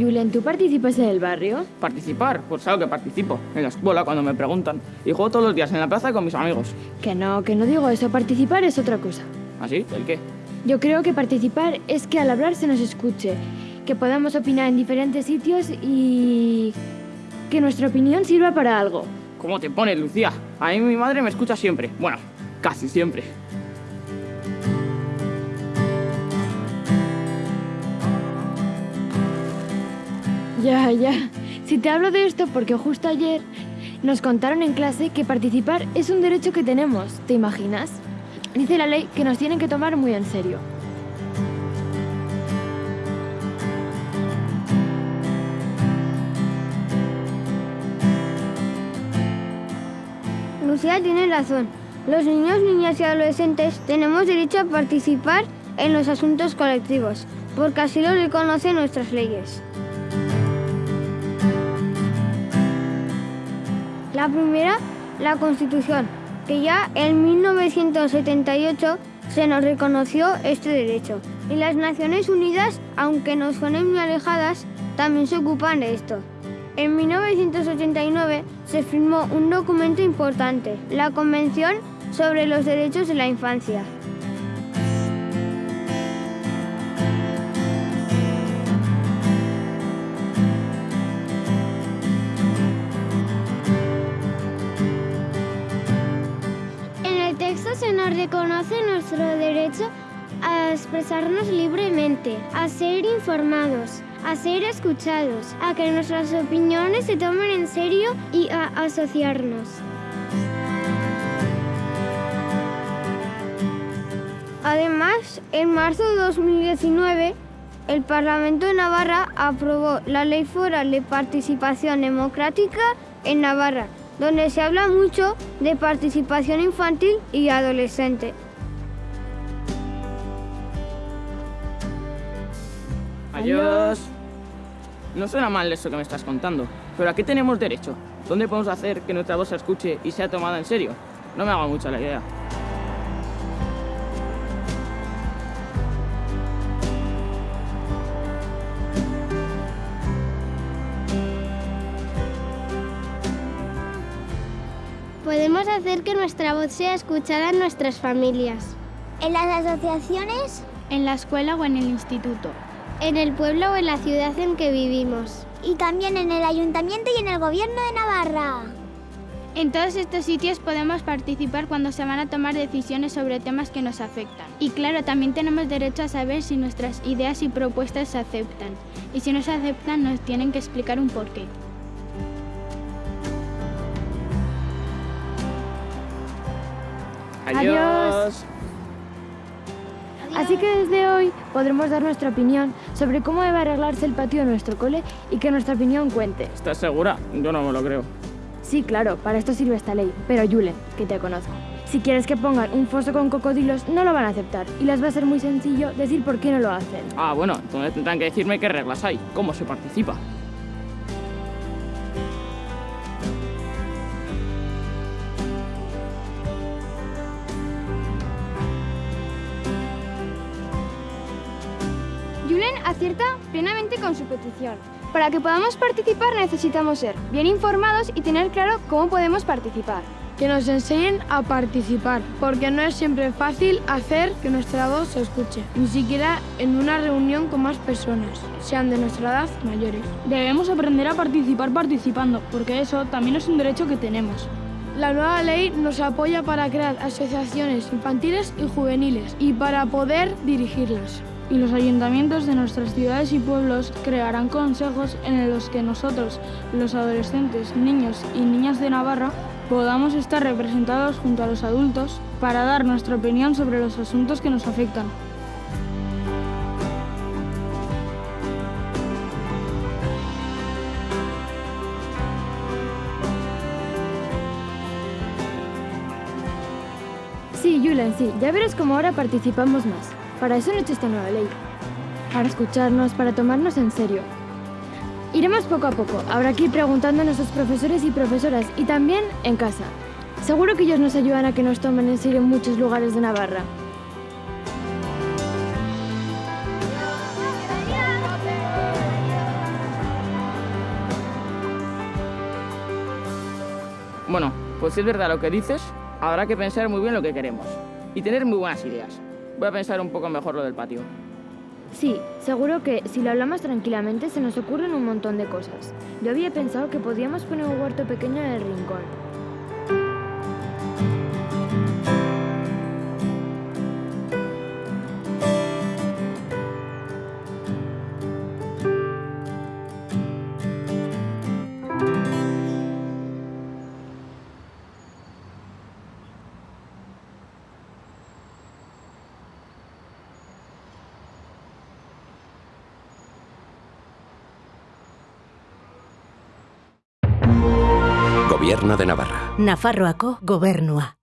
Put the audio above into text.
Julen, ¿tú participas en el barrio? ¿Participar? Pues claro que participo. En la escuela, cuando me preguntan. Y juego todos los días en la plaza con mis amigos. Que no, que no digo eso. Participar es otra cosa. ¿Así? ¿El qué? Yo creo que participar es que al hablar se nos escuche, que podamos opinar en diferentes sitios y que nuestra opinión sirva para algo. ¿Cómo te pones, Lucía? A mí mi madre me escucha siempre. Bueno, casi siempre. Ya, ya. Si te hablo de esto porque justo ayer nos contaron en clase que participar es un derecho que tenemos. ¿Te imaginas? Dice la ley que nos tienen que tomar muy en serio. Lucía tiene razón. Los niños, niñas y adolescentes tenemos derecho a participar en los asuntos colectivos, porque así lo reconocen nuestras leyes. La primera, la Constitución, que ya en 1978 se nos reconoció este derecho. Y las Naciones Unidas, aunque nos suenen muy alejadas, también se ocupan de esto. En 1989 se firmó un documento importante, la Convención sobre los Derechos de la Infancia. Reconoce nuestro derecho a expresarnos libremente, a ser informados, a ser escuchados, a que nuestras opiniones se tomen en serio y a asociarnos. Además, en marzo de 2019, el Parlamento de Navarra aprobó la Ley Foral de Participación Democrática en Navarra, donde se habla mucho de participación infantil y adolescente. Adiós. No suena mal eso que me estás contando, pero ¿a qué tenemos derecho? ¿Dónde podemos hacer que nuestra voz se escuche y sea tomada en serio? No me haga mucho la idea. Podemos hacer que nuestra voz sea escuchada en nuestras familias, En las asociaciones, en la escuela o en el instituto. en el pueblo o en la ciudad en que vivimos. y también en el ayuntamiento y en el gobierno de Navarra. En todos estos sitios podemos participar cuando se van a tomar decisiones sobre temas que nos afectan. Y claro, también tenemos derecho a saber si nuestras ideas y propuestas se aceptan. Y si no se aceptan, nos tienen que explicar un porqué. Adiós. Así que desde hoy podremos dar nuestra opinión sobre cómo debe arreglarse el patio de nuestro cole y que nuestra opinión cuente. ¿Estás segura? Yo no me lo creo. Sí, claro, para esto sirve esta ley. Pero Julen, que te conozco. Si quieres que pongan un foso con cocodrilos, no lo van a aceptar. Y les va a ser muy sencillo decir por qué no lo hacen. Ah, bueno, entonces tendrán que decirme qué reglas hay, cómo se participa. Acierta plenamente con su petición. Para que podamos participar necesitamos ser bien informados y tener claro cómo podemos participar. que nos enseñen a participar, porque no es siempre fácil hacer que nuestra voz se escuche, ni siquiera en una reunión con más personas, sean de nuestra edad mayores. Debemos aprender a participar participando, porque eso también es un derecho que tenemos. La nueva ley nos apoya para crear asociaciones infantiles y juveniles y para poder dirigirlas. Y los ayuntamientos de nuestras ciudades y pueblos crearán consejos en los que nosotros, los adolescentes, niños y niñas de Navarra, podamos estar representados junto a los adultos para dar nuestra opinión sobre los asuntos que nos afectan. Sí, Julen, sí. Ya verás cómo ahora participamos más. Para eso no existe esta nueva ley. Para escucharnos, para tomarnos en serio. Iremos poco a poco, ahora aquí preguntando a nuestros profesores y profesoras y también en casa. Seguro que ellos nos ayudan a que nos tomen en serio en muchos lugares de Navarra. Bueno, pues si es verdad lo que dices, habrá que pensar muy bien lo que queremos y tener muy buenas ideas. Voy a pensar un poco mejor lo del patio. Sí, seguro que si lo hablamos tranquilamente se nos ocurren un montón de cosas. Yo había pensado que podíamos poner un huerto pequeño en el rincón. Gobierno de Navarra. Nafarroako gobernua.